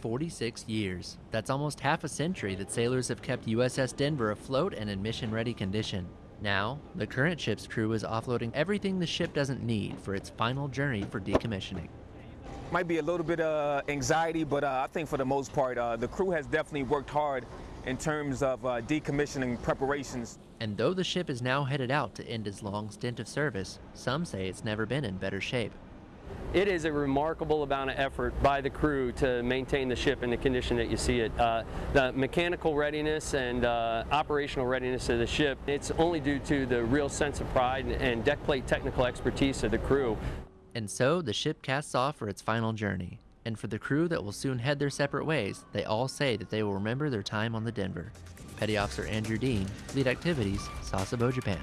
46 years. That's almost half a century that sailors have kept USS Denver afloat and in mission ready condition. Now, the current ship's crew is offloading everything the ship doesn't need for its final journey for decommissioning. Might be a little bit of anxiety, but uh, I think for the most part, uh, the crew has definitely worked hard in terms of uh, decommissioning preparations. And though the ship is now headed out to end its long stint of service, some say it's never been in better shape. It is a remarkable amount of effort by the crew to maintain the ship in the condition that you see it. Uh, the mechanical readiness and uh, operational readiness of the ship, it's only due to the real sense of pride and deck plate technical expertise of the crew. And so the ship casts off for its final journey. And for the crew that will soon head their separate ways, they all say that they will remember their time on the Denver. Petty Officer Andrew Dean, Fleet Activities, Sasebo, Japan.